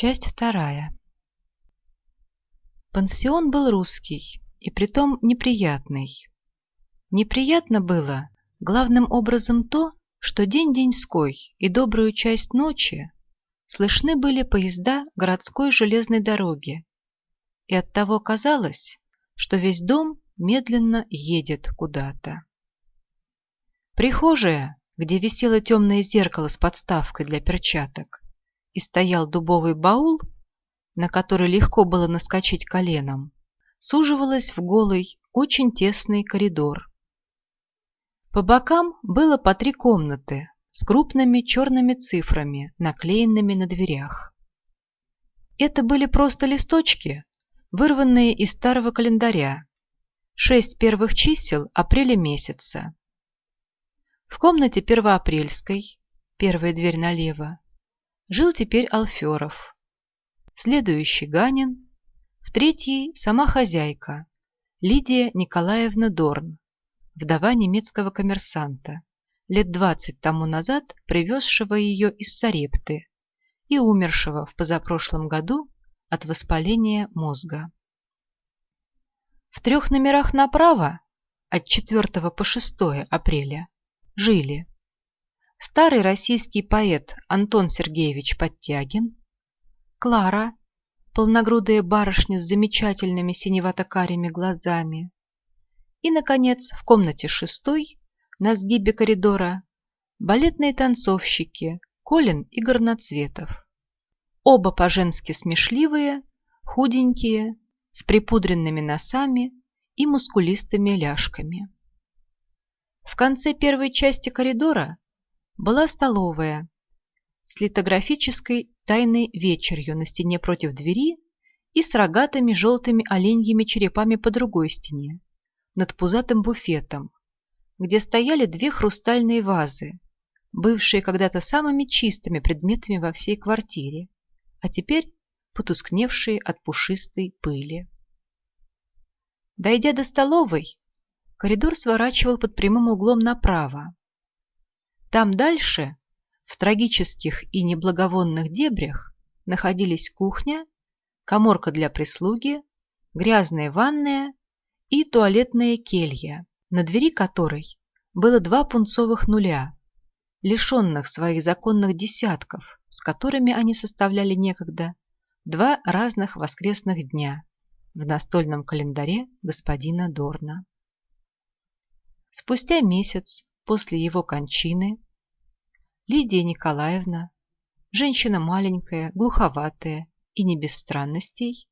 Часть вторая. Пансион был русский, и притом неприятный. Неприятно было главным образом то, что день деньской и добрую часть ночи слышны были поезда городской железной дороги, и оттого казалось, что весь дом медленно едет куда-то. Прихожая, где висело темное зеркало с подставкой для перчаток, и стоял дубовый баул, на который легко было наскочить коленом, суживалась в голый, очень тесный коридор. По бокам было по три комнаты с крупными черными цифрами, наклеенными на дверях. Это были просто листочки, вырванные из старого календаря, шесть первых чисел апреля месяца. В комнате первоапрельской, первая дверь налево, жил теперь Алферов. Следующий Ганин, в третьей сама хозяйка, Лидия Николаевна Дорн, вдова немецкого коммерсанта, лет двадцать тому назад привезшего ее из Сарепты и умершего в позапрошлом году от воспаления мозга. В трех номерах направо, от 4 по 6 апреля, жили старый российский поэт Антон Сергеевич Подтягин, Клара, полногрудая барышня с замечательными синевато-карими глазами, и, наконец, в комнате шестой, на сгибе коридора, балетные танцовщики Колин и Горноцветов. Оба по-женски смешливые, худенькие, с припудренными носами и мускулистыми ляжками. В конце первой части коридора была столовая с литографической тайной вечерью на стене против двери и с рогатыми желтыми оленьими черепами по другой стене, над пузатым буфетом, где стояли две хрустальные вазы, бывшие когда-то самыми чистыми предметами во всей квартире, а теперь потускневшие от пушистой пыли. Дойдя до столовой, коридор сворачивал под прямым углом направо, там дальше, в трагических и неблаговонных дебрях, находились кухня, коморка для прислуги, грязная ванная и туалетная келья, на двери которой было два пунцовых нуля, лишенных своих законных десятков, с которыми они составляли некогда два разных воскресных дня в настольном календаре господина Дорна. Спустя месяц после его кончины Лидия Николаевна, женщина маленькая, глуховатая и не без странностей,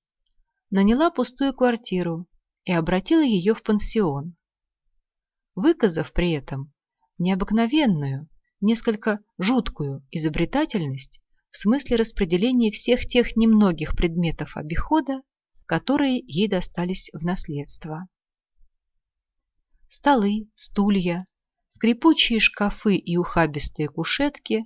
наняла пустую квартиру и обратила ее в пансион, выказав при этом необыкновенную, несколько жуткую изобретательность в смысле распределения всех тех немногих предметов обихода, которые ей достались в наследство. Столы, стулья, скрипучие шкафы и ухабистые кушетки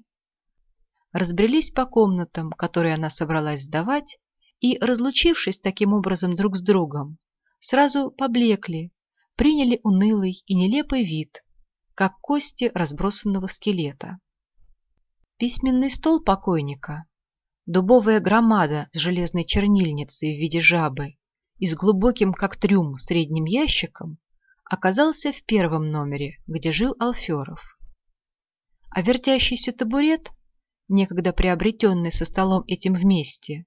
разбрелись по комнатам, которые она собралась сдавать, и, разлучившись таким образом друг с другом, сразу поблекли, приняли унылый и нелепый вид, как кости разбросанного скелета. Письменный стол покойника, дубовая громада с железной чернильницей в виде жабы и с глубоким, как трюм, средним ящиком, оказался в первом номере, где жил Алферов. А вертящийся табурет, некогда приобретенный со столом этим вместе,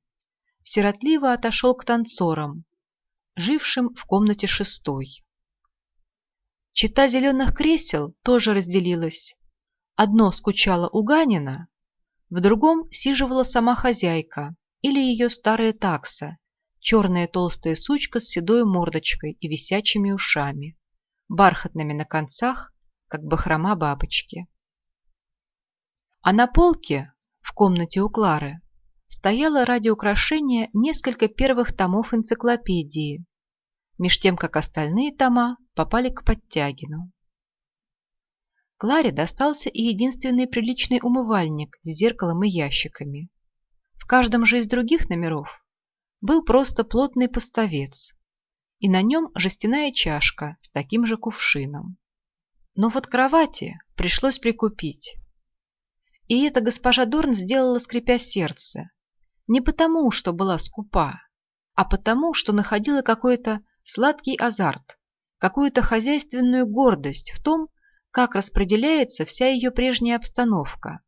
сиротливо отошел к танцорам, жившим в комнате шестой. Чита зеленых кресел тоже разделилась. Одно скучало у Ганина, в другом сиживала сама хозяйка или ее старая такса, черная толстая сучка с седой мордочкой и висячими ушами бархатными на концах, как бахрома бабочки. А на полке в комнате у Клары стояло ради украшения несколько первых томов энциклопедии, меж тем, как остальные тома попали к Подтягину. Кларе достался и единственный приличный умывальник с зеркалом и ящиками. В каждом же из других номеров был просто плотный поставец, и на нем жестяная чашка с таким же кувшином. Но вот кровати пришлось прикупить. И это госпожа Дорн сделала, скрипя сердце, Не потому, что была скупа, а потому, что находила какой-то сладкий азарт, какую-то хозяйственную гордость в том, как распределяется вся ее прежняя обстановка.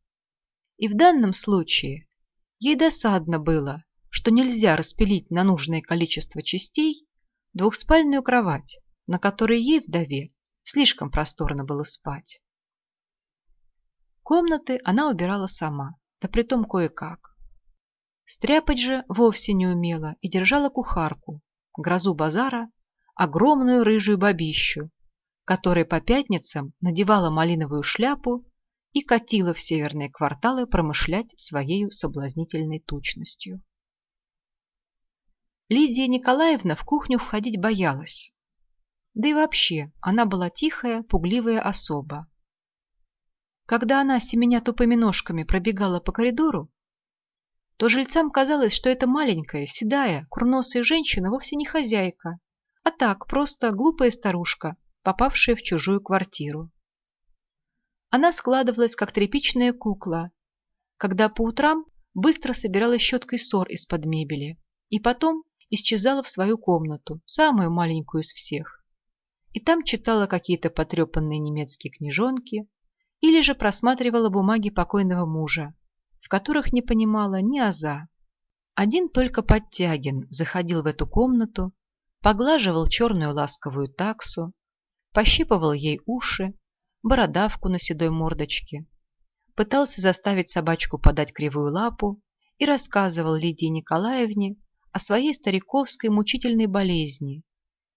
И в данном случае ей досадно было, что нельзя распилить на нужное количество частей двухспальную кровать, на которой ей, вдове, слишком просторно было спать. Комнаты она убирала сама, да притом кое-как. Стряпать же вовсе не умела и держала кухарку, грозу базара, огромную рыжую бабищу, которая по пятницам надевала малиновую шляпу и катила в северные кварталы промышлять своей соблазнительной тучностью. Лидия Николаевна в кухню входить боялась. Да и вообще, она была тихая, пугливая особа. Когда она, семеня тупыми ножками, пробегала по коридору, то жильцам казалось, что эта маленькая, седая, курносая женщина вовсе не хозяйка, а так, просто глупая старушка, попавшая в чужую квартиру. Она складывалась, как тряпичная кукла, когда по утрам быстро собирала щеткой ссор из-под мебели и потом исчезала в свою комнату, самую маленькую из всех. И там читала какие-то потрепанные немецкие книжонки или же просматривала бумаги покойного мужа, в которых не понимала ни аза. Один только Подтягин заходил в эту комнату, поглаживал черную ласковую таксу, пощипывал ей уши, бородавку на седой мордочке, пытался заставить собачку подать кривую лапу и рассказывал Лидии Николаевне о своей стариковской мучительной болезни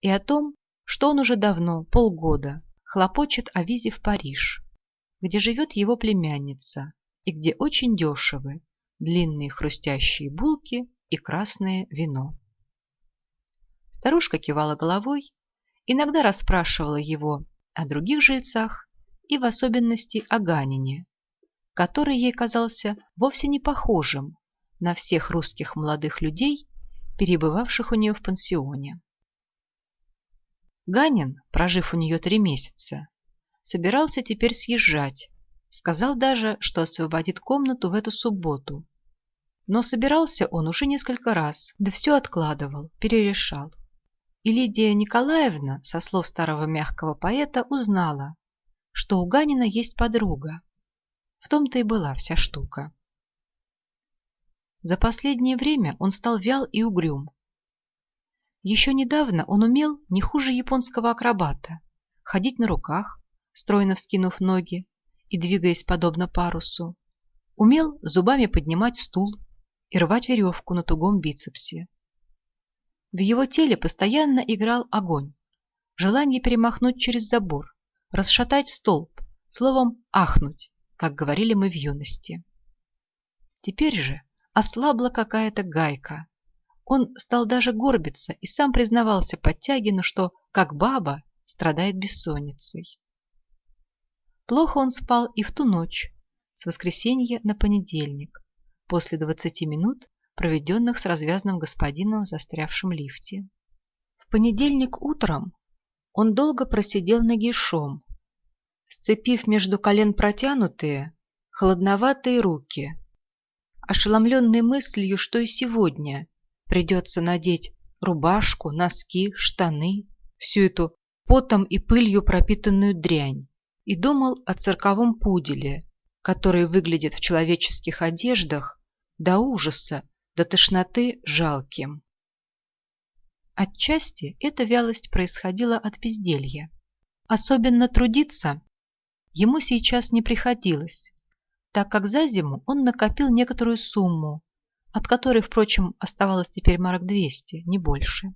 и о том, что он уже давно, полгода, хлопочет о визе в Париж, где живет его племянница и где очень дешевы длинные хрустящие булки и красное вино. Старушка кивала головой, иногда расспрашивала его о других жильцах и в особенности о Ганине, который ей казался вовсе не похожим на всех русских молодых людей, перебывавших у нее в пансионе. Ганин, прожив у нее три месяца, собирался теперь съезжать, сказал даже, что освободит комнату в эту субботу. Но собирался он уже несколько раз, да все откладывал, перерешал. И Лидия Николаевна, со слов старого мягкого поэта, узнала, что у Ганина есть подруга. В том-то и была вся штука. За последнее время он стал вял и угрюм. Еще недавно он умел не хуже японского акробата ходить на руках, стройно вскинув ноги и двигаясь подобно парусу. Умел зубами поднимать стул и рвать веревку на тугом бицепсе. В его теле постоянно играл огонь, желание перемахнуть через забор, расшатать столб, словом, ахнуть, как говорили мы в юности. Теперь же ослабла какая-то гайка. Он стал даже горбиться и сам признавался Подтягину, что, как баба, страдает бессонницей. Плохо он спал и в ту ночь, с воскресенья на понедельник, после двадцати минут, проведенных с развязным господином в застрявшем лифте. В понедельник утром он долго просидел нагишом, сцепив между колен протянутые, холодноватые руки, ошеломленный мыслью, что и сегодня придется надеть рубашку, носки, штаны, всю эту потом и пылью пропитанную дрянь, и думал о цирковом пуделе, который выглядит в человеческих одеждах до ужаса, до тошноты жалким. Отчасти эта вялость происходила от безделья. Особенно трудиться ему сейчас не приходилось, так как за зиму он накопил некоторую сумму, от которой, впрочем, оставалось теперь марок 200, не больше.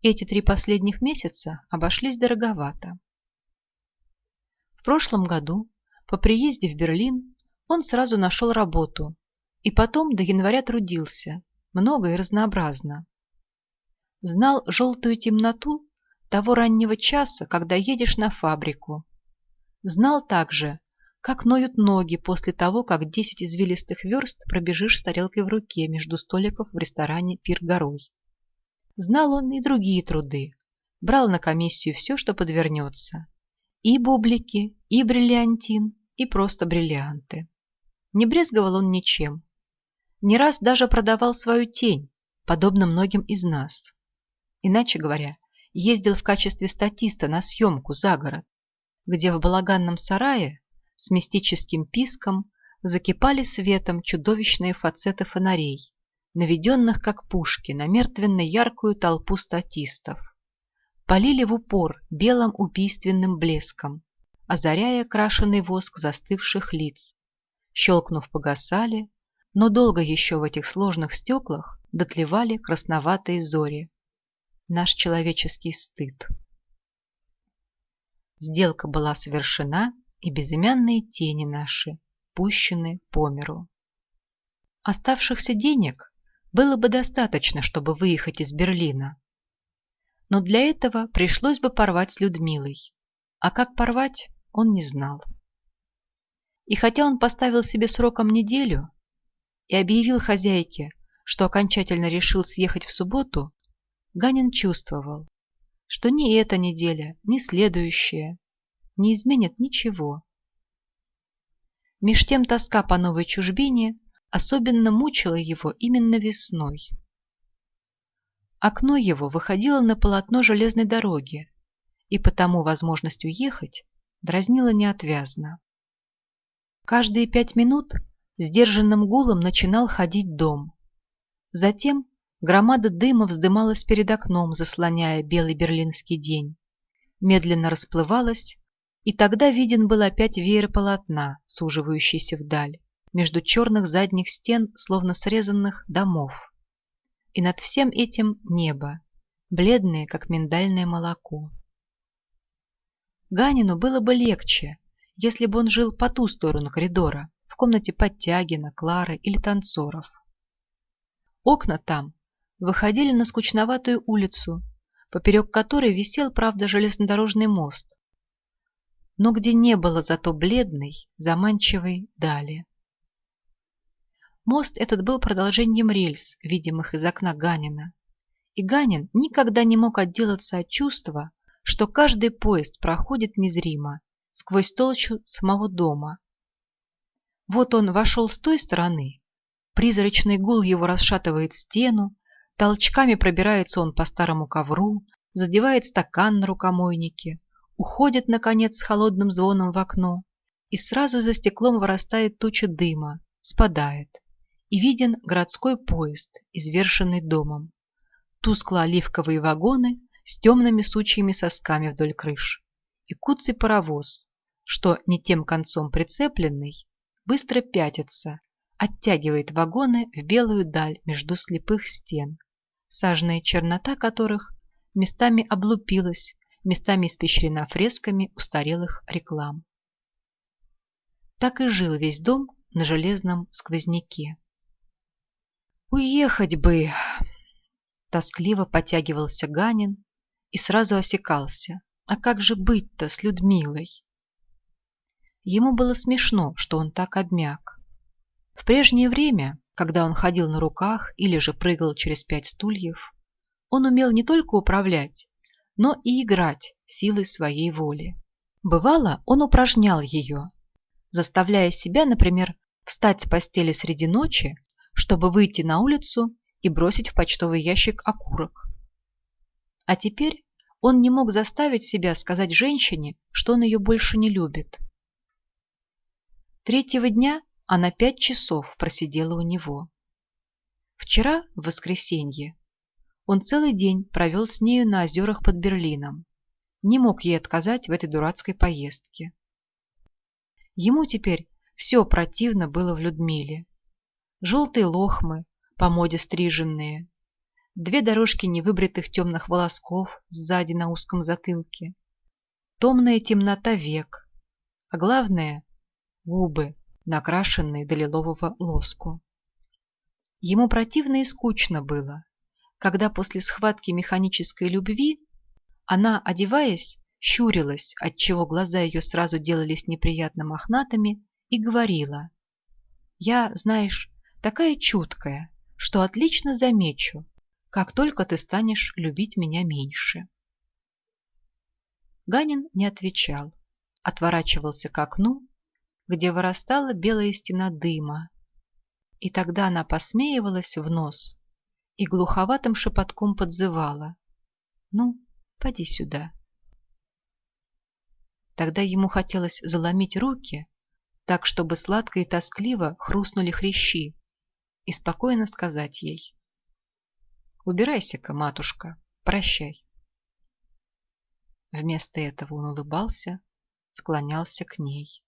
Эти три последних месяца обошлись дороговато. В прошлом году, по приезде в Берлин, он сразу нашел работу и потом до января трудился, много и разнообразно. Знал желтую темноту того раннего часа, когда едешь на фабрику. Знал также, как ноют ноги после того, как десять извилистых верст пробежишь с тарелкой в руке между столиков в ресторане «Пир горой». Знал он и другие труды, брал на комиссию все, что подвернется. И бублики, и бриллиантин, и просто бриллианты. Не брезговал он ничем. Не раз даже продавал свою тень, подобно многим из нас. Иначе говоря, ездил в качестве статиста на съемку за город, где в балаганном сарае с мистическим писком закипали светом чудовищные фацеты фонарей, наведенных как пушки на мертвенно-яркую толпу статистов. Полили в упор белым убийственным блеском, озаряя крашеный воск застывших лиц. Щелкнув, погасали, но долго еще в этих сложных стеклах дотлевали красноватые зори. Наш человеческий стыд. Сделка была совершена, и безымянные тени наши пущены по миру. Оставшихся денег было бы достаточно, чтобы выехать из Берлина. Но для этого пришлось бы порвать с Людмилой. А как порвать, он не знал. И хотя он поставил себе сроком неделю и объявил хозяйке, что окончательно решил съехать в субботу, Ганин чувствовал, что ни эта неделя, ни следующая не изменят ничего. Меж тем тоска по новой чужбине особенно мучила его именно весной. Окно его выходило на полотно железной дороги, и потому возможность уехать дразнила неотвязно. Каждые пять минут сдержанным гулом начинал ходить дом. Затем громада дыма вздымалась перед окном, заслоняя белый берлинский день. Медленно расплывалась, и тогда виден был опять веер полотна, суживающийся вдаль, между черных задних стен, словно срезанных домов. И над всем этим небо, бледное, как миндальное молоко. Ганину было бы легче, если бы он жил по ту сторону коридора, в комнате Подтягина, Клары или танцоров. Окна там выходили на скучноватую улицу, поперек которой висел, правда, железнодорожный мост, но где не было зато бледной, заманчивой дали. Мост этот был продолжением рельс, видимых из окна Ганина, и Ганин никогда не мог отделаться от чувства, что каждый поезд проходит незримо, сквозь толщу самого дома. Вот он вошел с той стороны, призрачный гул его расшатывает стену, толчками пробирается он по старому ковру, задевает стакан на рукомойнике, уходит, наконец, с холодным звоном в окно, и сразу за стеклом вырастает туча дыма, спадает, и виден городской поезд, извершенный домом. Тускло-оливковые вагоны с темными сучьими сосками вдоль крыш, и куцый паровоз, что не тем концом прицепленный, быстро пятится, оттягивает вагоны в белую даль между слепых стен, сажная чернота которых местами облупилась, местами испещрена фресками устарелых реклам. Так и жил весь дом на железном сквозняке. «Уехать бы!» Тоскливо потягивался Ганин, и сразу осекался. А как же быть-то с Людмилой? Ему было смешно, что он так обмяк. В прежнее время, когда он ходил на руках или же прыгал через пять стульев, он умел не только управлять, но и играть силой своей воли. Бывало, он упражнял ее, заставляя себя, например, встать с постели среди ночи, чтобы выйти на улицу и бросить в почтовый ящик окурок. А теперь он не мог заставить себя сказать женщине, что он ее больше не любит. Третьего дня она пять часов просидела у него. Вчера, в воскресенье, он целый день провел с нею на озерах под Берлином. Не мог ей отказать в этой дурацкой поездке. Ему теперь все противно было в Людмиле. Желтые лохмы, по моде стриженные, две дорожки невыбритых темных волосков сзади на узком затылке, томная темнота век, а главное — губы, накрашенные до лилового лоску. Ему противно и скучно было, когда после схватки механической любви она, одеваясь, щурилась, отчего глаза ее сразу делались неприятно мохнатыми, и говорила, «Я, знаешь, такая чуткая, что отлично замечу, как только ты станешь любить меня меньше. Ганин не отвечал, отворачивался к окну, где вырастала белая стена дыма, И тогда она посмеивалась в нос и глуховатым шепотком подзывала. «Ну, поди сюда». Тогда ему хотелось заломить руки, так, чтобы сладко и тоскливо хрустнули хрящи, и спокойно сказать ей. «Убирайся-ка, матушка, прощай». Вместо этого он улыбался, склонялся к ней.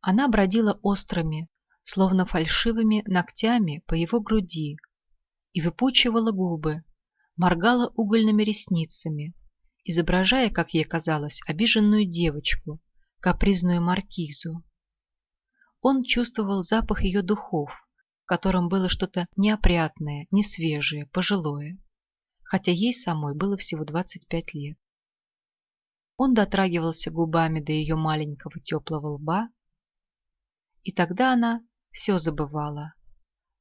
Она бродила острыми, словно фальшивыми ногтями по его груди и выпучивала губы, моргала угольными ресницами, изображая, как ей казалось, обиженную девочку, капризную маркизу. Он чувствовал запах ее духов, в котором было что-то неопрятное, несвежее, пожилое, хотя ей самой было всего 25 лет. Он дотрагивался губами до ее маленького теплого лба, и тогда она все забывала.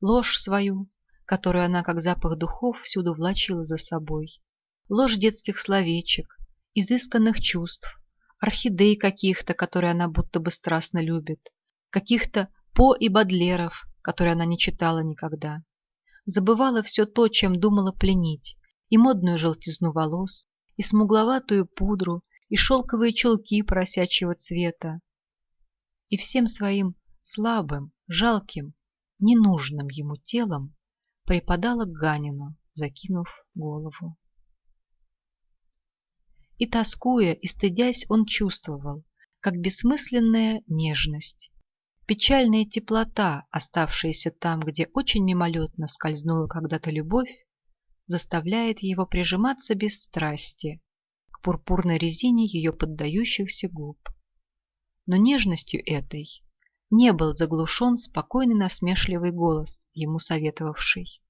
Ложь свою, которую она, как запах духов, всюду влачила за собой. Ложь детских словечек, изысканных чувств, орхидей каких-то, которые она будто бы страстно любит, каких-то По и Бадлеров, которые она не читала никогда. Забывала все то, чем думала пленить, и модную желтизну волос, и смугловатую пудру, и шелковые чулки поросячьего цвета. И всем своим слабым, жалким, ненужным ему телом припадала к Ганину, закинув голову. И тоскуя, и стыдясь, он чувствовал, как бессмысленная нежность, печальная теплота, оставшаяся там, где очень мимолетно скользнула когда-то любовь, заставляет его прижиматься без страсти к пурпурной резине ее поддающихся губ. Но нежностью этой не был заглушен спокойный насмешливый голос, ему советовавший.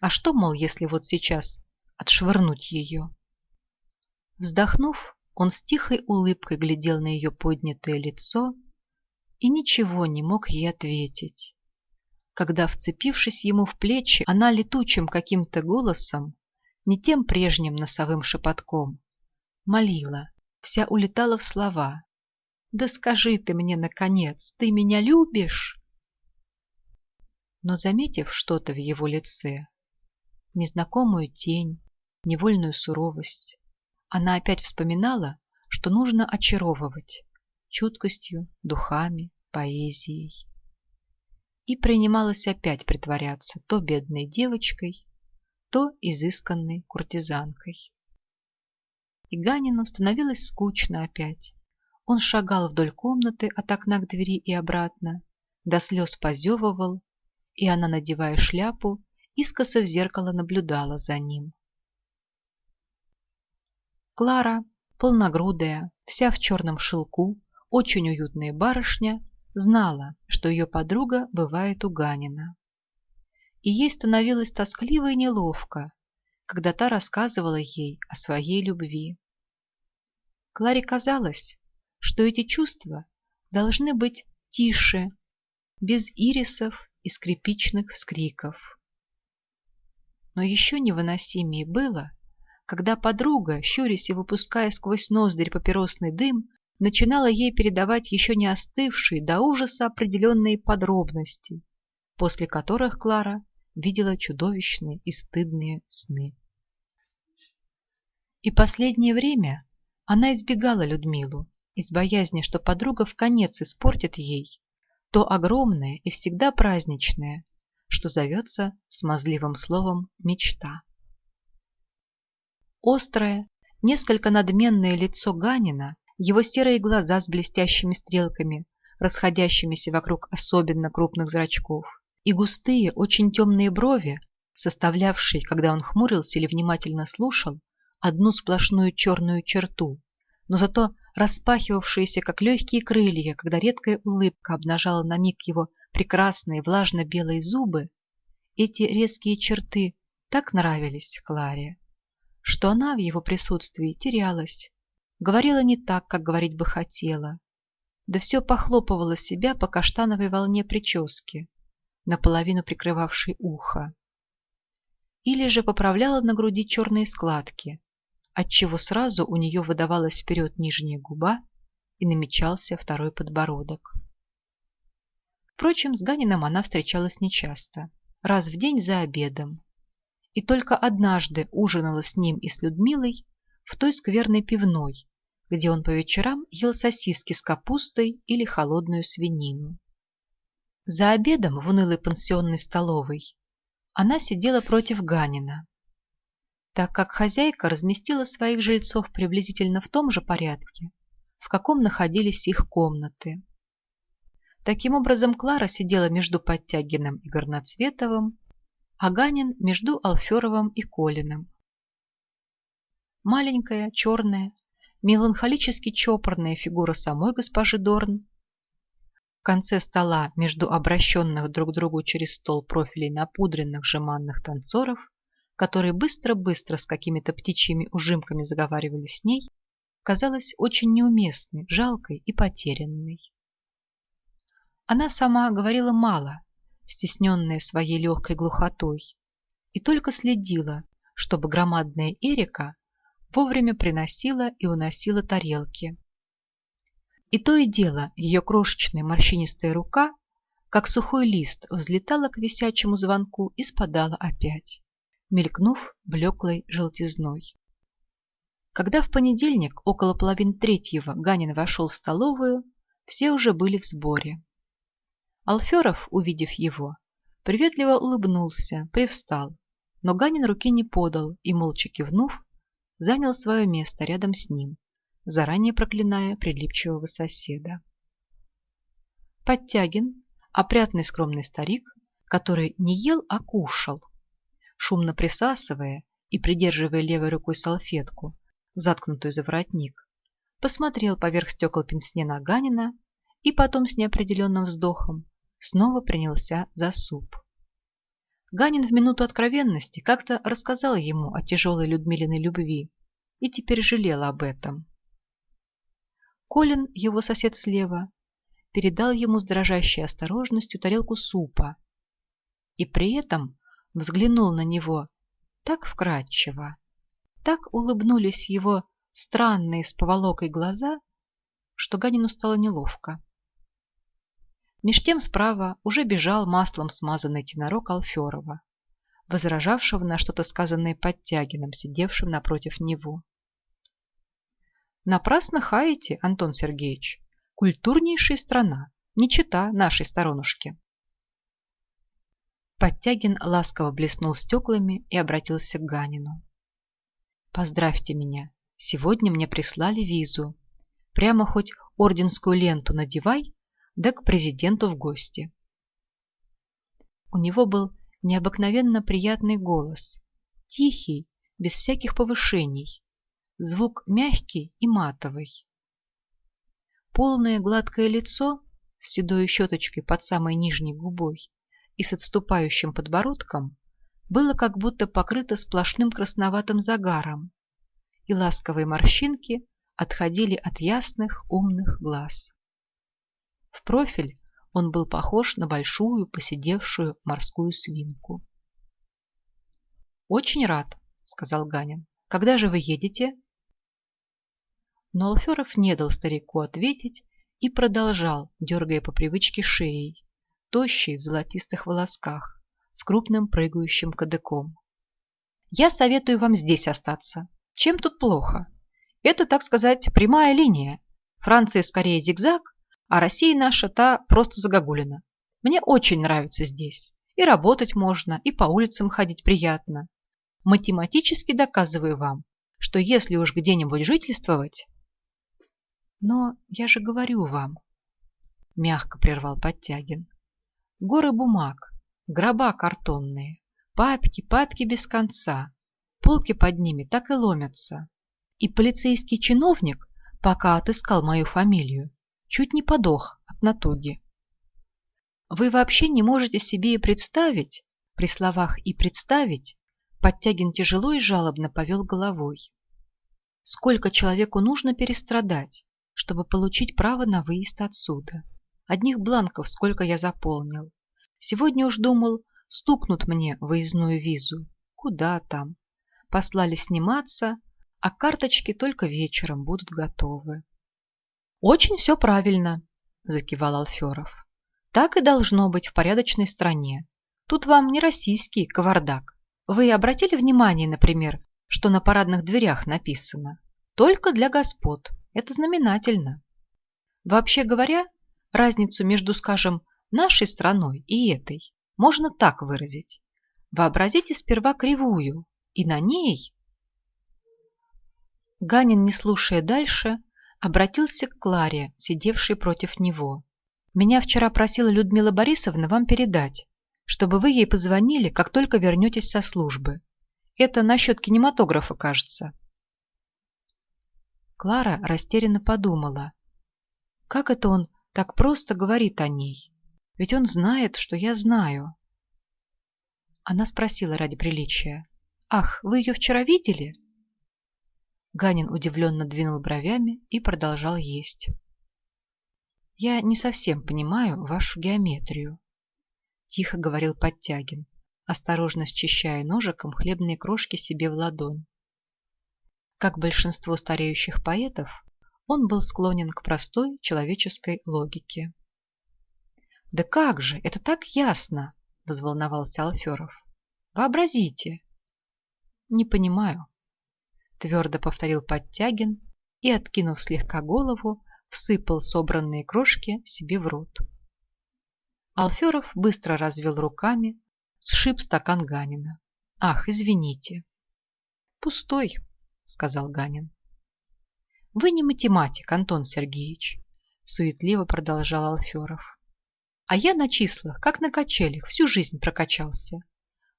А что, мол, если вот сейчас отшвырнуть ее? Вздохнув, он с тихой улыбкой глядел на ее поднятое лицо и ничего не мог ей ответить. Когда, вцепившись ему в плечи, она летучим каким-то голосом, не тем прежним носовым шепотком, молила, вся улетала в слова, да скажи ты мне, наконец, ты меня любишь? Но, заметив что-то в его лице, незнакомую тень, невольную суровость, она опять вспоминала, что нужно очаровывать чуткостью, духами, поэзией. И принималась опять притворяться то бедной девочкой, то изысканной куртизанкой. И Ганину становилось скучно опять, он шагал вдоль комнаты от окна к двери и обратно, до слез позевывал, и она, надевая шляпу, искоса в зеркало наблюдала за ним. Клара, полногрудая, вся в черном шелку, очень уютная барышня, знала, что ее подруга бывает у Ганина. И ей становилось тоскливо и неловко, когда та рассказывала ей о своей любви. Кларе казалось, что эти чувства должны быть тише, без ирисов и скрипичных вскриков. Но еще невыносимее было, когда подруга, щурясь и выпуская сквозь ноздрь папиросный дым, начинала ей передавать еще не остывшие до ужаса определенные подробности, после которых Клара видела чудовищные и стыдные сны. И последнее время она избегала Людмилу, из боязни, что подруга в конец испортит ей то огромное и всегда праздничное, что зовется смазливым словом «мечта». Острое, несколько надменное лицо Ганина, его серые глаза с блестящими стрелками, расходящимися вокруг особенно крупных зрачков, и густые, очень темные брови, составлявшие, когда он хмурился или внимательно слушал, одну сплошную черную черту, но зато распахивавшиеся, как легкие крылья, когда редкая улыбка обнажала на миг его прекрасные влажно-белые зубы, эти резкие черты так нравились Кларе, что она в его присутствии терялась, говорила не так, как говорить бы хотела, да все похлопывала себя по каштановой волне прически, наполовину прикрывавшей ухо, или же поправляла на груди черные складки, отчего сразу у нее выдавалась вперед нижняя губа и намечался второй подбородок. Впрочем, с Ганином она встречалась нечасто, раз в день за обедом. И только однажды ужинала с ним и с Людмилой в той скверной пивной, где он по вечерам ел сосиски с капустой или холодную свинину. За обедом в унылой пансионной столовой она сидела против Ганина, так как хозяйка разместила своих жильцов приблизительно в том же порядке, в каком находились их комнаты. Таким образом, Клара сидела между Подтягиным и Горноцветовым, а Ганин между Алферовым и Колиным. Маленькая, черная, меланхолически чопорная фигура самой госпожи Дорн в конце стола между обращенных друг к другу через стол профилей напудренных жеманных танцоров, которые быстро-быстро с какими-то птичьими ужимками заговаривали с ней, казалась очень неуместной, жалкой и потерянной. Она сама говорила мало, стесненная своей легкой глухотой, и только следила, чтобы громадная Эрика вовремя приносила и уносила тарелки. И то и дело ее крошечная морщинистая рука, как сухой лист, взлетала к висячему звонку и спадала опять, мелькнув блеклой желтизной. Когда в понедельник около половины третьего Ганин вошел в столовую, все уже были в сборе. Алферов, увидев его, приветливо улыбнулся, привстал, но Ганин руки не подал и, молча кивнув, занял свое место рядом с ним, заранее проклиная прилипчивого соседа. Подтягин, опрятный скромный старик, который не ел, а кушал, шумно присасывая и придерживая левой рукой салфетку, заткнутую за воротник, посмотрел поверх стекол пенсне на Ганина и потом с неопределенным вздохом снова принялся за суп. Ганин в минуту откровенности как-то рассказал ему о тяжелой Людмилиной любви и теперь жалел об этом. Колин, его сосед слева, передал ему с дрожащей осторожностью тарелку супа и при этом взглянул на него так вкрадчиво, так улыбнулись его странные с поволокой глаза, что Ганину стало неловко. Меж тем справа уже бежал маслом смазанный тенорок Алферова, возражавшего на что-то сказанное Подтягином, сидевшим напротив него. Напрасно хаете, Антон Сергеевич. Культурнейшая страна, не чита нашей сторонушки. Подтягин ласково блеснул стеклами и обратился к Ганину. Поздравьте меня, сегодня мне прислали визу. Прямо хоть орденскую ленту надевай, да к президенту в гости. У него был необыкновенно приятный голос, тихий, без всяких повышений, звук мягкий и матовый. Полное гладкое лицо с седой щеточкой под самой нижней губой и с отступающим подбородком было как будто покрыто сплошным красноватым загаром, и ласковые морщинки отходили от ясных умных глаз. В профиль он был похож на большую поседевшую морскую свинку. «Очень рад», — сказал Ганин. «Когда же вы едете?» Но Алферов не дал старику ответить и продолжал, дергая по привычке шеей, тощей в золотистых волосках, с крупным прыгающим кадыком. «Я советую вам здесь остаться. Чем тут плохо? Это, так сказать, прямая линия. Франция скорее зигзаг, а Россия наша та просто загогулина. Мне очень нравится здесь. И работать можно, и по улицам ходить приятно. Математически доказываю вам, что если уж где-нибудь жительствовать... Но я же говорю вам, мягко прервал Подтягин. Горы бумаг, гроба картонные, папки, папки без конца, полки под ними так и ломятся. И полицейский чиновник, пока отыскал мою фамилию, чуть не подох от натуги. Вы вообще не можете себе и представить, при словах «и представить», Подтягин тяжело и жалобно повел головой. Сколько человеку нужно перестрадать, чтобы получить право на выезд отсюда? Одних бланков сколько я заполнил. Сегодня уж думал, стукнут мне выездную визу. Куда там? Послали сниматься, а карточки только вечером будут готовы. Очень все правильно, закивал Алферов. Так и должно быть в порядочной стране. Тут вам не российский кавардак. Вы обратили внимание, например, что на парадных дверях написано «Только для господ». Это знаменательно. Вообще говоря, разницу между, скажем, нашей страной и этой можно так выразить. Вообразите сперва кривую, и на ней... Ганин, не слушая дальше, обратился к Кларе, сидевшей против него. «Меня вчера просила Людмила Борисовна вам передать, чтобы вы ей позвонили, как только вернетесь со службы. Это насчет кинематографа, кажется». Клара растерянно подумала. Как это он так просто говорит о ней? Ведь он знает, что я знаю. Она спросила ради приличия. «Ах, вы ее вчера видели?» Ганин удивленно двинул бровями и продолжал есть. «Я не совсем понимаю вашу геометрию», — тихо говорил Подтягин, осторожно счищая ножиком хлебные крошки себе в ладонь. Как большинство стареющих поэтов, он был склонен к простой человеческой логике. «Да как же, это так ясно!» — возволновался Алферов. «Вообразите!» «Не понимаю», — твердо повторил Подтягин и, откинув слегка голову, всыпал собранные крошки себе в рот. Алферов быстро развел руками, сшиб стакан Ганина. «Ах, извините!» «Пустой!» — сказал Ганин. «Вы не математик, Антон Сергеевич», — суетливо продолжал Алферов. «А я на числах, как на качелях, всю жизнь прокачался.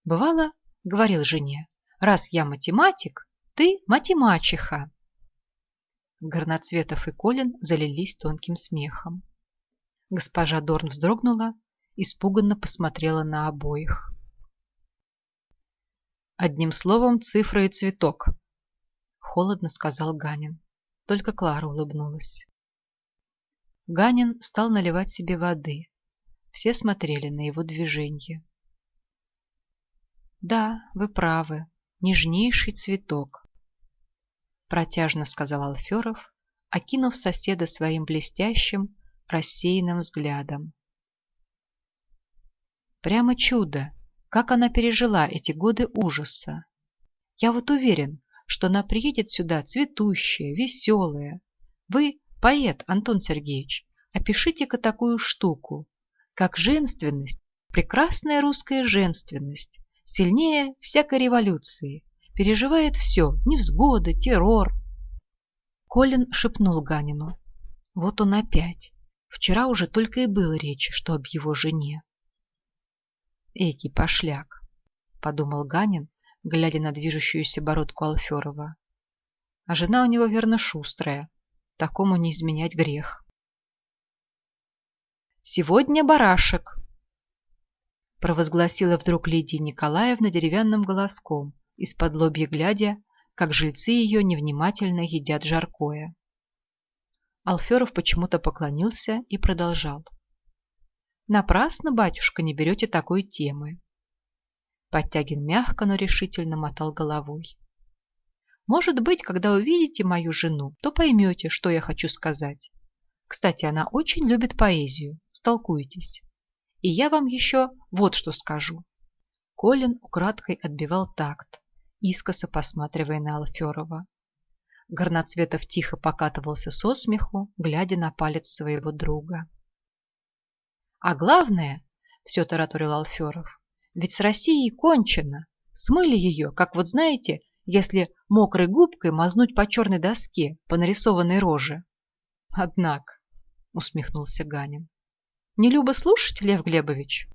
Бывало, — говорил жене, — раз я математик, ты матемачиха». Горноцветов и Колин залились тонким смехом. Госпожа Дорн вздрогнула, испуганно посмотрела на обоих. Одним словом, цифра и цветок, холодно сказал Ганин. Только Клара улыбнулась. Ганин стал наливать себе воды. Все смотрели на его движение. «Да, вы правы, нежнейший цветок», — протяжно сказал Алферов, окинув соседа своим блестящим, рассеянным взглядом. Прямо чудо, как она пережила эти годы ужаса. Я вот уверен, что она приедет сюда цветущая, веселая. Вы поэт, Антон Сергеевич, опишите-ка такую штуку, как женственность, прекрасная русская женственность, сильнее всякой революции, переживает все, невзгоды, террор. Колин шепнул Ганину. Вот он опять. Вчера уже только и было речи, что об его жене. Эки пошляк, подумал Ганин, глядя на движущуюся бородку Алферова. А жена у него, верно, шустрая. Такому не изменять грех. «Сегодня барашек!» провозгласила вдруг Лидия Николаевна деревянным голоском, из-под лобья глядя, как жильцы ее невнимательно едят жаркое. Алферов почему-то поклонился и продолжал. «Напрасно, батюшка, не берете такой темы. Подтягин мягко, но решительно мотал головой. Может быть, когда увидите мою жену, то поймете, что я хочу сказать. Кстати, она очень любит поэзию. Столкуйтесь. И я вам еще вот что скажу. Колин украдкой отбивал такт, искоса посматривая на Алферова. Горноцветов тихо покатывался со смеху, глядя на палец своего друга. А главное, все тараторил Алферов, ведь с Россией кончено. Смыли ее, как вот знаете, если мокрой губкой мазнуть по черной доске, по нарисованной роже. Однако, усмехнулся Ганин. Не любо слушать, Лев Глебович?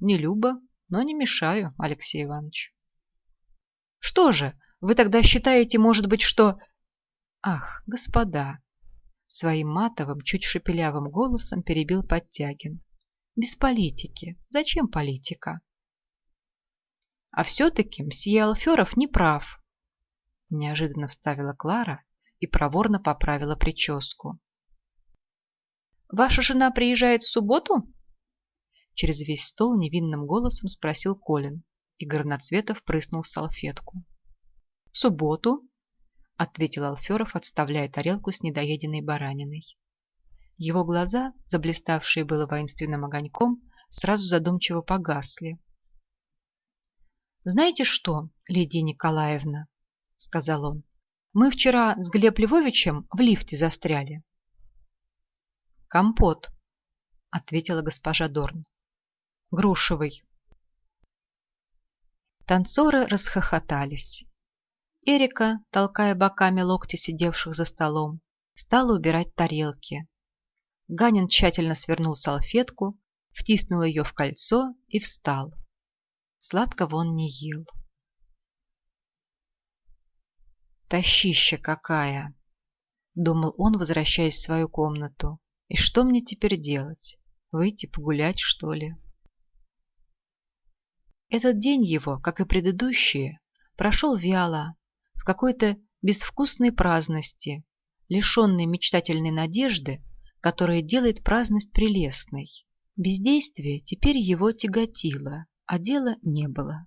Не любо, но не мешаю, Алексей Иванович. Что же, вы тогда считаете, может быть, что... Ах, господа! Своим матовым, чуть шепелявым голосом перебил Подтягин. Без политики. Зачем политика? А все-таки мсье Алферов не прав. Неожиданно вставила Клара и проворно поправила прическу. «Ваша жена приезжает в субботу?» Через весь стол невинным голосом спросил Колин, и Горноцветов прыснул в салфетку. «В субботу?» — ответил Алферов, отставляя тарелку с недоеденной бараниной. Его глаза, заблиставшие было воинственным огоньком, сразу задумчиво погасли. «Знаете что, Лидия Николаевна?» — сказал он. «Мы вчера с Глеб Львовичем в лифте застряли». «Компот», — ответила госпожа Дорн. «Грушевый». Танцоры расхохотались. Эрика, толкая боками локти сидевших за столом, стала убирать тарелки. Ганин тщательно свернул салфетку, втиснул ее в кольцо и встал. Сладкого он не ел. «Тащища какая!» — думал он, возвращаясь в свою комнату. «И что мне теперь делать? Выйти погулять, что ли?» Этот день его, как и предыдущие, прошел вяло, в какой-то безвкусной праздности, лишенной мечтательной надежды, которая делает праздность прелестной. Бездействие теперь его тяготило, а дела не было.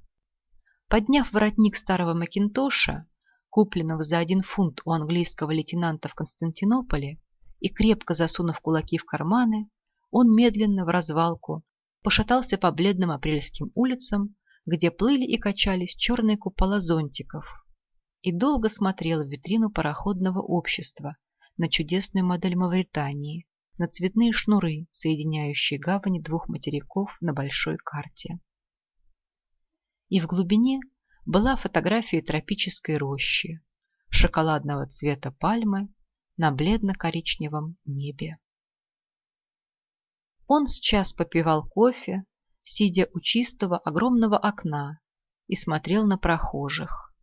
Подняв воротник старого Макинтоша, купленного за один фунт у английского лейтенанта в Константинополе, и крепко засунув кулаки в карманы, он медленно в развалку пошатался по бледным апрельским улицам, где плыли и качались черные купола зонтиков, и долго смотрел в витрину пароходного общества на чудесную модель Мавритании, на цветные шнуры, соединяющие гавани двух материков на большой карте. И в глубине была фотография тропической рощи, шоколадного цвета пальмы на бледно-коричневом небе. Он сейчас попивал кофе, сидя у чистого огромного окна, и смотрел на прохожих.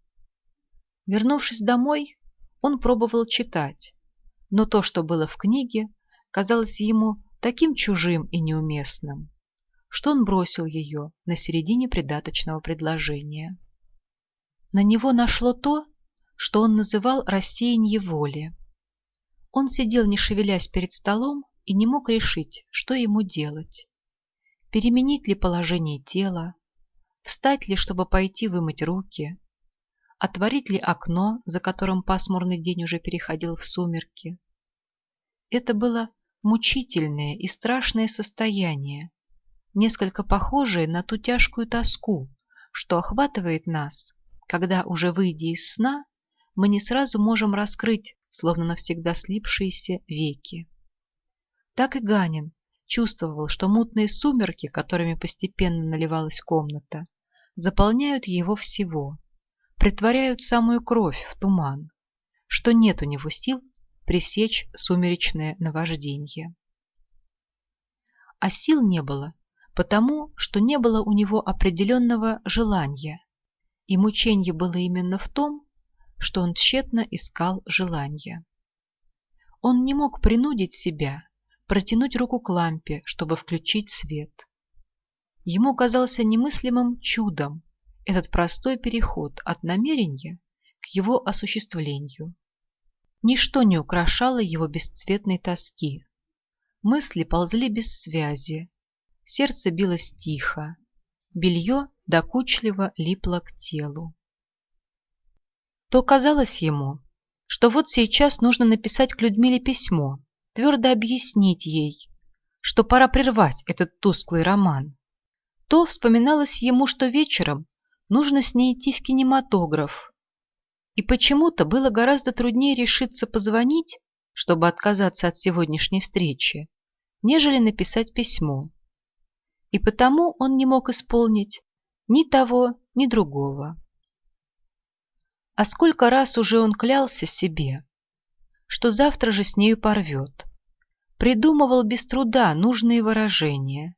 Вернувшись домой, он пробовал читать, но то, что было в книге, казалось ему таким чужим и неуместным, что он бросил ее на середине придаточного предложения. На него нашло то, что он называл рассеяние воли. Он сидел, не шевелясь перед столом, и не мог решить, что ему делать. Переменить ли положение тела, встать ли, чтобы пойти вымыть руки, отворить ли окно, за которым пасмурный день уже переходил в сумерки. Это было мучительное и страшное состояние, несколько похожее на ту тяжкую тоску, что охватывает нас, когда, уже выйдя из сна, мы не сразу можем раскрыть, словно навсегда слипшиеся веки. Так и Ганин чувствовал, что мутные сумерки, которыми постепенно наливалась комната, заполняют его всего, притворяют самую кровь в туман, что нет у него сил пресечь сумеречное наваждение. А сил не было, потому что не было у него определенного желания, и мучение было именно в том, что он тщетно искал желания. Он не мог принудить себя протянуть руку к лампе, чтобы включить свет. Ему казался немыслимым чудом этот простой переход от намерения к его осуществлению. Ничто не украшало его бесцветной тоски. Мысли ползли без связи, сердце билось тихо, белье докучливо липло к телу. То казалось ему, что вот сейчас нужно написать к Людмиле письмо, твердо объяснить ей, что пора прервать этот тусклый роман. То вспоминалось ему, что вечером нужно с ней идти в кинематограф, и почему-то было гораздо труднее решиться позвонить, чтобы отказаться от сегодняшней встречи, нежели написать письмо. И потому он не мог исполнить ни того, ни другого. А сколько раз уже он клялся себе, что завтра же с нею порвет. Придумывал без труда нужные выражения,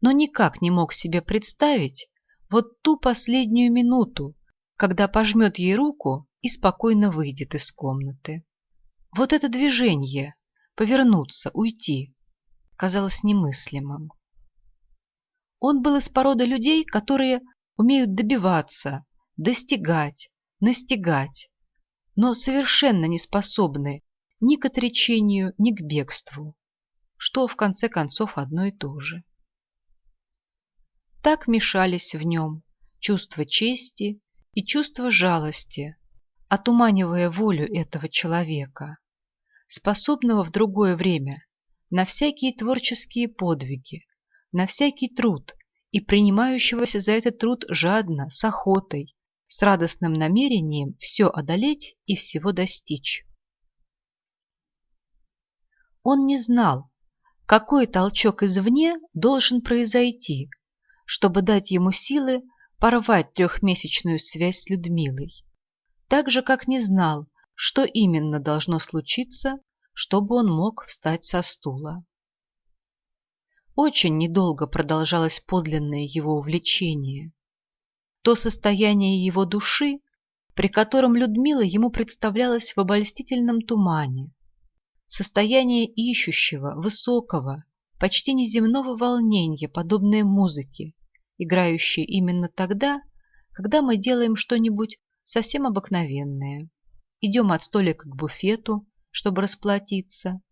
но никак не мог себе представить вот ту последнюю минуту, когда пожмет ей руку и спокойно выйдет из комнаты. Вот это движение, повернуться, уйти, казалось немыслимым. Он был из породы людей, которые умеют добиваться, достигать, настигать, но совершенно не способны ни к отречению, ни к бегству, что в конце концов одно и то же. Так мешались в нем чувство чести и чувство жалости, отуманивая волю этого человека, способного в другое время на всякие творческие подвиги, на всякий труд и принимающегося за этот труд жадно, с охотой, с радостным намерением все одолеть и всего достичь. Он не знал, какой толчок извне должен произойти, чтобы дать ему силы порвать трехмесячную связь с Людмилой, так же, как не знал, что именно должно случиться, чтобы он мог встать со стула. Очень недолго продолжалось подлинное его увлечение. То состояние его души, при котором Людмила ему представлялась в обольстительном тумане, состояние ищущего, высокого, почти неземного волнения, подобное музыке, играющей именно тогда, когда мы делаем что-нибудь совсем обыкновенное. Идем от столика к буфету, чтобы расплатиться,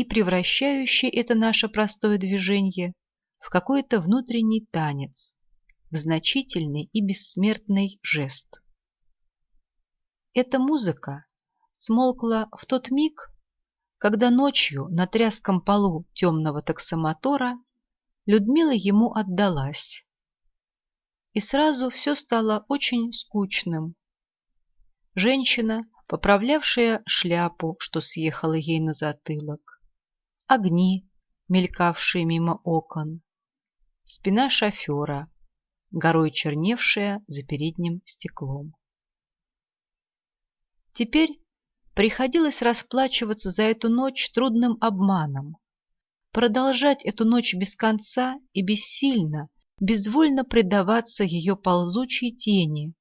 и превращающее это наше простое движение в какой-то внутренний танец, в значительный и бессмертный жест. Эта музыка смолкла в тот миг, когда ночью на тряском полу темного таксомотора Людмила ему отдалась. И сразу все стало очень скучным. Женщина, поправлявшая шляпу, что съехала ей на затылок, огни, мелькавшие мимо окон, спина шофера, горой черневшая за передним стеклом. Теперь Приходилось расплачиваться за эту ночь трудным обманом, продолжать эту ночь без конца и бессильно, безвольно предаваться ее ползучей тени,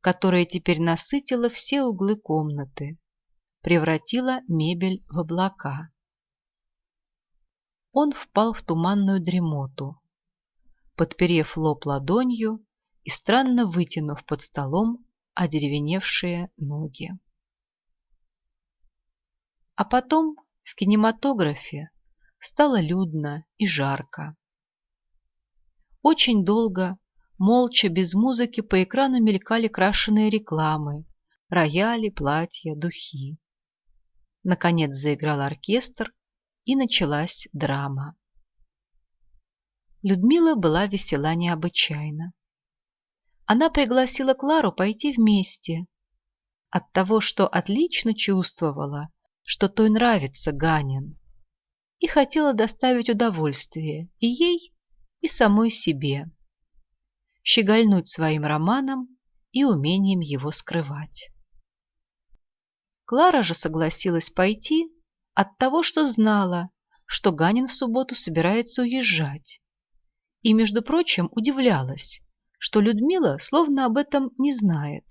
которая теперь насытила все углы комнаты, превратила мебель в облака. Он впал в туманную дремоту, подперев лоб ладонью и странно вытянув под столом одеревеневшие ноги. А потом в кинематографе стало людно и жарко. Очень долго, молча, без музыки по экрану мелькали крашеные рекламы, рояли, платья, духи. Наконец заиграл оркестр, и началась драма. Людмила была весела необычайно. Она пригласила Клару пойти вместе. От того, что отлично чувствовала, что той нравится Ганин, и хотела доставить удовольствие и ей, и самой себе, щегольнуть своим романом и умением его скрывать. Клара же согласилась пойти от того, что знала, что Ганин в субботу собирается уезжать, и, между прочим, удивлялась, что Людмила словно об этом не знает.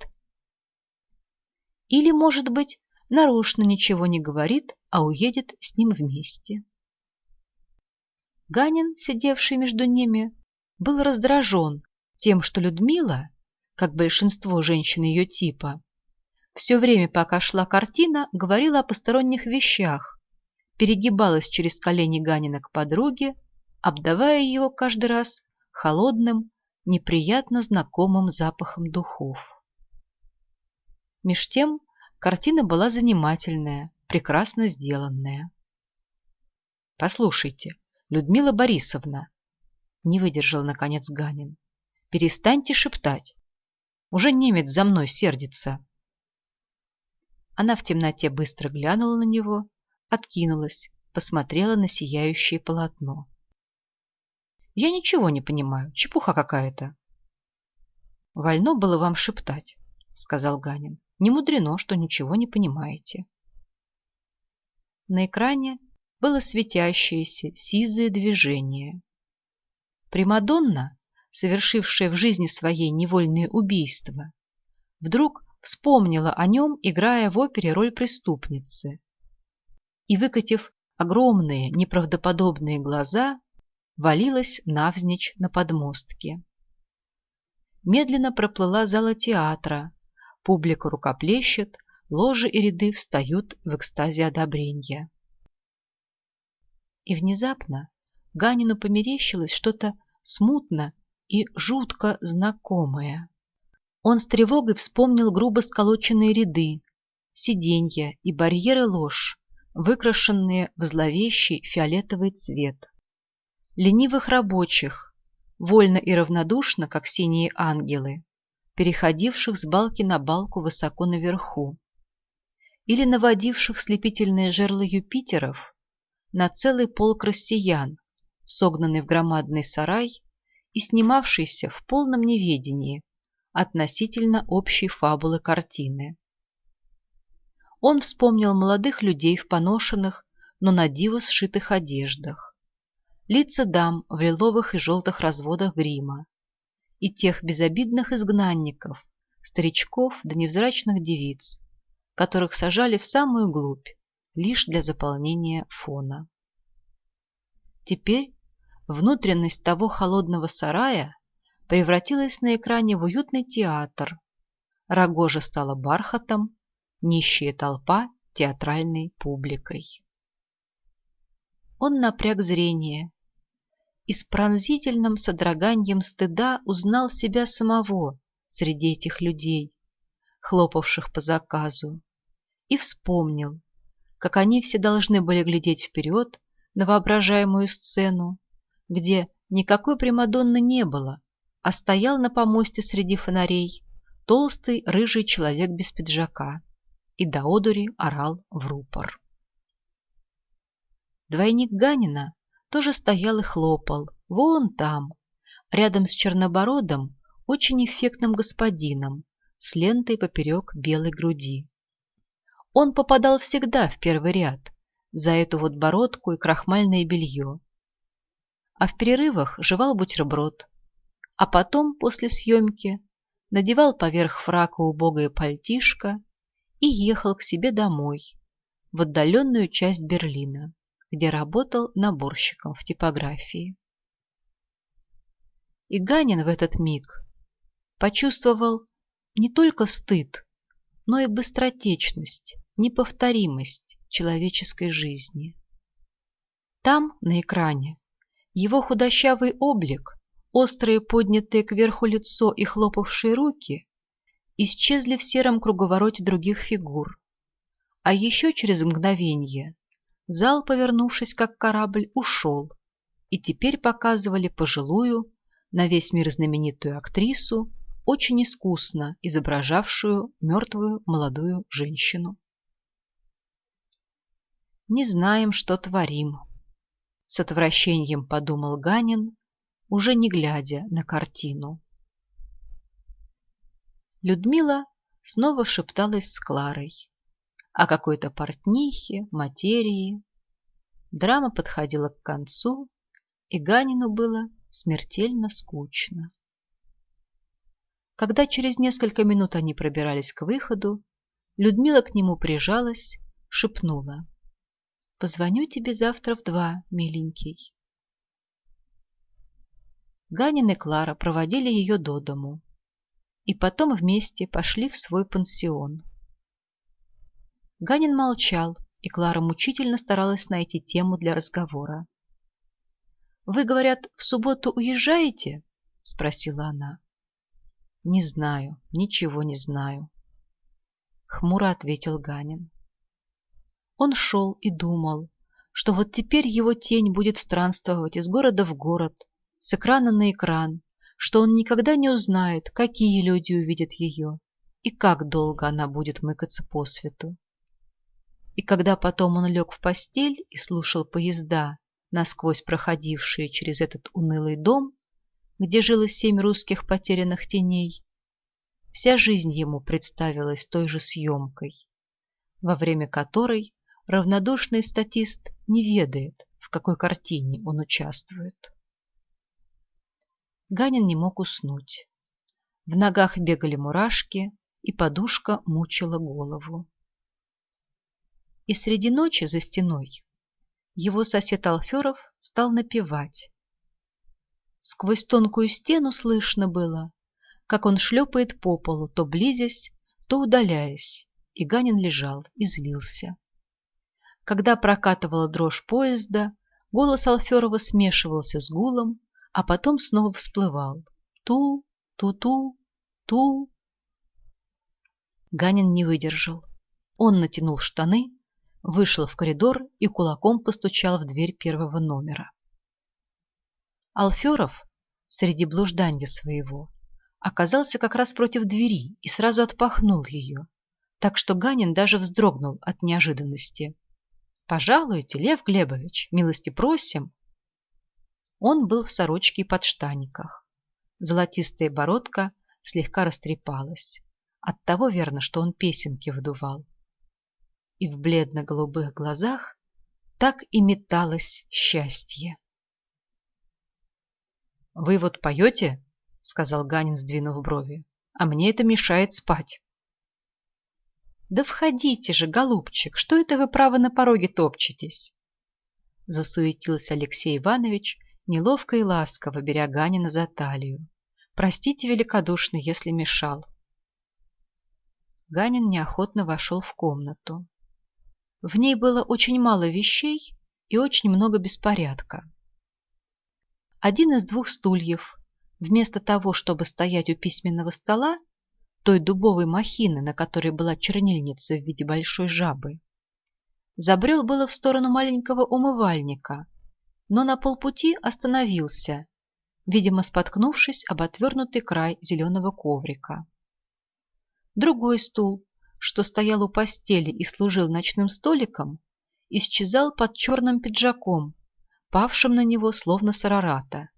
Или, может быть, нарочно ничего не говорит, а уедет с ним вместе. Ганин, сидевший между ними, был раздражен тем, что Людмила, как большинство женщин ее типа, все время, пока шла картина, говорила о посторонних вещах, перегибалась через колени Ганина к подруге, обдавая его каждый раз холодным, неприятно знакомым запахом духов. Меж тем Картина была занимательная, прекрасно сделанная. «Послушайте, Людмила Борисовна!» Не выдержал, наконец, Ганин. «Перестаньте шептать. Уже немец за мной сердится». Она в темноте быстро глянула на него, откинулась, посмотрела на сияющее полотно. «Я ничего не понимаю, чепуха какая-то». «Вольно было вам шептать», — сказал Ганин. Не мудрено, что ничего не понимаете. На экране было светящееся сизое движение. Примадонна, совершившая в жизни своей невольные убийства, вдруг вспомнила о нем, играя в опере роль преступницы. И, выкатив огромные неправдоподобные глаза, валилась навзничь на подмостке. Медленно проплыла зала театра, Публика рукоплещет, ложи и ряды встают в экстазе одобрения. И внезапно Ганину померещилось что-то смутно и жутко знакомое. Он с тревогой вспомнил грубо сколоченные ряды, сиденья и барьеры лож, выкрашенные в зловещий фиолетовый цвет. Ленивых рабочих, вольно и равнодушно, как синие ангелы, переходивших с балки на балку высоко наверху, или наводивших слепительные жерла Юпитеров на целый полк россиян, согнанный в громадный сарай и снимавшийся в полном неведении относительно общей фабулы картины. Он вспомнил молодых людей в поношенных, но на диво сшитых одеждах, лица дам в лиловых и желтых разводах грима и тех безобидных изгнанников, старичков да невзрачных девиц, которых сажали в самую глубь лишь для заполнения фона. Теперь внутренность того холодного сарая превратилась на экране в уютный театр. Рогожа стала бархатом, нищая толпа театральной публикой. Он напряг зрение и с пронзительным содроганием стыда узнал себя самого среди этих людей, хлопавших по заказу, и вспомнил, как они все должны были глядеть вперед на воображаемую сцену, где никакой Примадонны не было, а стоял на помосте среди фонарей толстый рыжий человек без пиджака и до одури орал в рупор. Двойник Ганина тоже стоял и хлопал, вон там, рядом с чернобородом, очень эффектным господином с лентой поперек белой груди. Он попадал всегда в первый ряд за эту вот бородку и крахмальное белье, а в перерывах жевал бутерброд, а потом, после съемки, надевал поверх фрака убогое пальтишко и ехал к себе домой, в отдаленную часть Берлина, где работал наборщиком в типографии. И Ганин в этот миг почувствовал не только стыд, но и быстротечность, неповторимость человеческой жизни. Там, на экране, его худощавый облик, острые поднятые кверху лицо и хлопавшие руки исчезли в сером круговороте других фигур. А еще через мгновение зал, повернувшись как корабль, ушел, и теперь показывали пожилую, на весь мир знаменитую актрису, очень искусно изображавшую мертвую молодую женщину. «Не знаем, что творим», с отвращением подумал Ганин, уже не глядя на картину. Людмила снова шепталась с Кларой о какой-то портнихе, материи. Драма подходила к концу, и Ганину было смертельно скучно. Когда через несколько минут они пробирались к выходу, Людмила к нему прижалась, шепнула. Позвоню тебе завтра в два, миленький. Ганин и Клара проводили ее до дому и потом вместе пошли в свой пансион. Ганин молчал, и Клара мучительно старалась найти тему для разговора. «Вы, говорят, в субботу уезжаете?» — спросила она. «Не знаю, ничего не знаю», — хмуро ответил Ганин. Он шел и думал, что вот теперь его тень будет странствовать из города в город, с экрана на экран, что он никогда не узнает, какие люди увидят ее и как долго она будет мыкаться по свету. И когда потом он лег в постель и слушал поезда, насквозь проходившие через этот унылый дом, где жило семь русских потерянных теней, вся жизнь ему представилась той же съемкой, во время которой равнодушный статист не ведает, в какой картине он участвует. Ганин не мог уснуть. В ногах бегали мурашки, и подушка мучила голову. И среди ночи за стеной его сосед Алферов стал напевать. Сквозь тонкую стену слышно было, как он шлепает по полу, то близясь, то удаляясь, и Ганин лежал и злился. Когда прокатывала дрожь поезда, голос Алферова смешивался с гулом, а потом снова всплывал. Ту, ту-ту, ту. Ганин не выдержал. Он натянул штаны, вышел в коридор и кулаком постучал в дверь первого номера. Алферов среди блуждания своего оказался как раз против двери и сразу отпахнул ее, так что Ганин даже вздрогнул от неожиданности. «Пожалуйте, Лев Глебович, милости просим!» Он был в сорочке и подштаниках. Золотистая бородка слегка растрепалась. От того верно, что он песенки вдувал. И в бледно-голубых глазах так и металось счастье. «Вы вот поете?» — сказал Ганин, сдвинув брови. «А мне это мешает спать». «Да входите же, голубчик, что это вы право на пороге топчетесь?» Засуетился Алексей Иванович, неловко и ласково беря Ганина за талию. «Простите великодушно, если мешал». Ганин неохотно вошел в комнату. В ней было очень мало вещей и очень много беспорядка. Один из двух стульев, вместо того, чтобы стоять у письменного стола, той дубовой махины, на которой была чернильница в виде большой жабы. Забрел было в сторону маленького умывальника, но на полпути остановился, видимо, споткнувшись об отвернутый край зеленого коврика. Другой стул, что стоял у постели и служил ночным столиком, исчезал под черным пиджаком, павшим на него словно сарарата.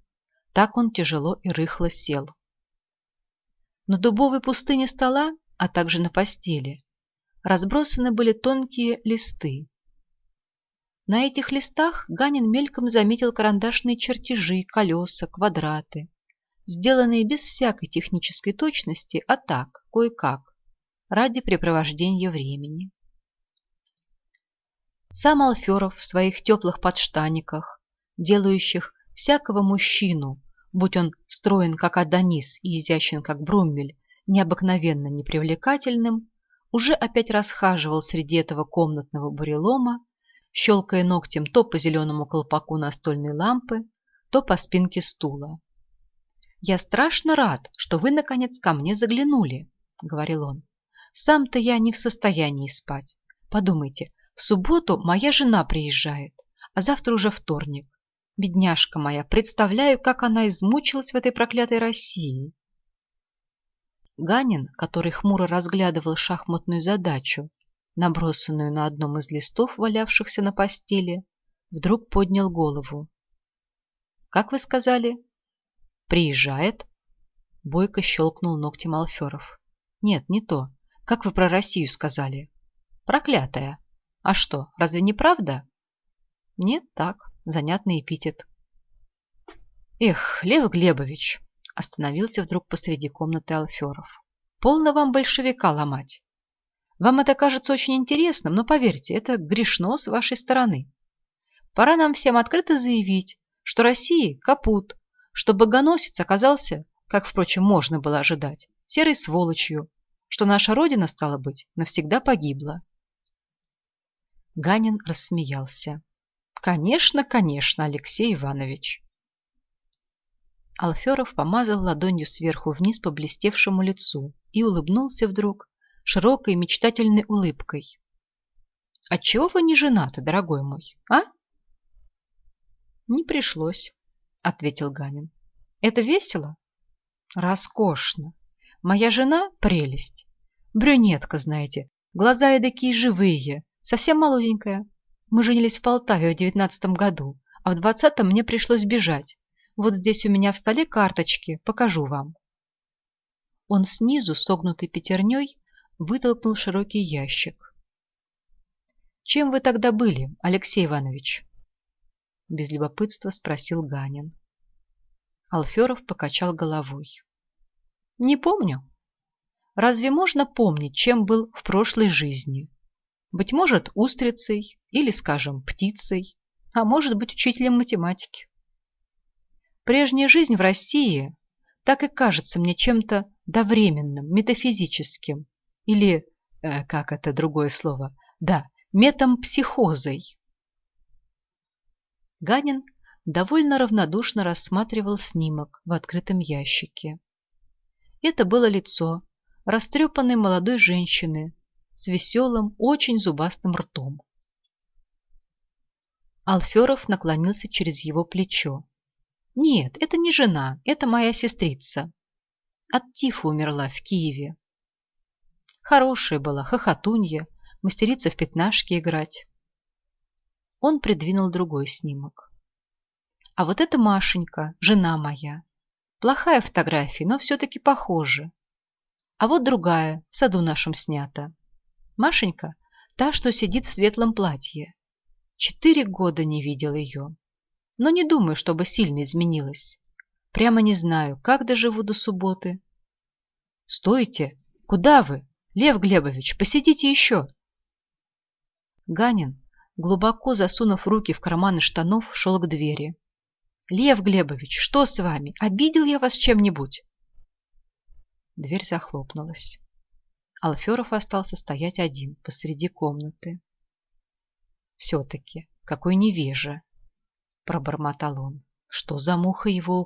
Так он тяжело и рыхло сел. На дубовой пустыне стола, а также на постели, разбросаны были тонкие листы. На этих листах Ганин мельком заметил карандашные чертежи, колеса, квадраты, сделанные без всякой технической точности, а так, кое-как, ради препровождения времени. Сам Алферов в своих теплых подштаниках, делающих всякого мужчину будь он строен как Адонис и изящен как Бруммель, необыкновенно непривлекательным, уже опять расхаживал среди этого комнатного бурелома, щелкая ногтем то по зеленому колпаку настольной лампы, то по спинке стула. «Я страшно рад, что вы, наконец, ко мне заглянули», — говорил он. «Сам-то я не в состоянии спать. Подумайте, в субботу моя жена приезжает, а завтра уже вторник. Бедняжка моя, представляю, как она измучилась в этой проклятой России. Ганин, который хмуро разглядывал шахматную задачу, набросанную на одном из листов, валявшихся на постели, вдруг поднял голову. «Как вы сказали?» «Приезжает?» Бойко щелкнул ногтем Алферов. «Нет, не то. Как вы про Россию сказали?» «Проклятая. А что, разве не правда?» «Нет, так занятный эпитет. «Эх, Лев Глебович!» – остановился вдруг посреди комнаты Алферов. «Полно вам большевика ломать. Вам это кажется очень интересным, но поверьте, это грешно с вашей стороны. Пора нам всем открыто заявить, что России капут, что богоносец оказался, как, впрочем, можно было ожидать, серой сволочью, что наша Родина, стала быть, навсегда погибла». Ганин рассмеялся. Конечно, конечно, Алексей Иванович. Алферов помазал ладонью сверху вниз по блестевшему лицу и улыбнулся вдруг широкой мечтательной улыбкой. «Отчего вы не женаты, дорогой мой, а?» «Не пришлось», — ответил Ганин. «Это весело?» «Роскошно. Моя жена — прелесть. Брюнетка, знаете, глаза эдакие живые, совсем молоденькая, мы женились в Полтаве в девятнадцатом году, а в двадцатом мне пришлось бежать. Вот здесь у меня в столе карточки, покажу вам. Он снизу, согнутой пятерней, вытолкнул широкий ящик. «Чем вы тогда были, Алексей Иванович?» Без любопытства спросил Ганин. Алферов покачал головой. «Не помню. Разве можно помнить, чем был в прошлой жизни? Быть может, устрицей или, скажем, птицей, а может быть, учителем математики. Прежняя жизнь в России так и кажется мне чем-то довременным, метафизическим, или, э, как это другое слово, да, метампсихозой. Ганин довольно равнодушно рассматривал снимок в открытом ящике. Это было лицо растрепанной молодой женщины с веселым, очень зубастым ртом. Алферов наклонился через его плечо. «Нет, это не жена, это моя сестрица. От тифа умерла в Киеве. Хорошая была, хохотунья, мастерица в пятнашки играть». Он придвинул другой снимок. «А вот это Машенька, жена моя. Плохая фотография, но все-таки похожа. А вот другая, в саду нашем снята. Машенька, та, что сидит в светлом платье. Четыре года не видел ее. Но не думаю, чтобы сильно изменилась. Прямо не знаю, как доживу до субботы. Стойте! Куда вы? Лев Глебович, посидите еще. Ганин, глубоко засунув руки в карманы штанов, шел к двери. Лев Глебович, что с вами? Обидел я вас чем-нибудь? Дверь захлопнулась. Алферов остался стоять один посреди комнаты. Все-таки, какой невежа, пробормотал он. Что за муха его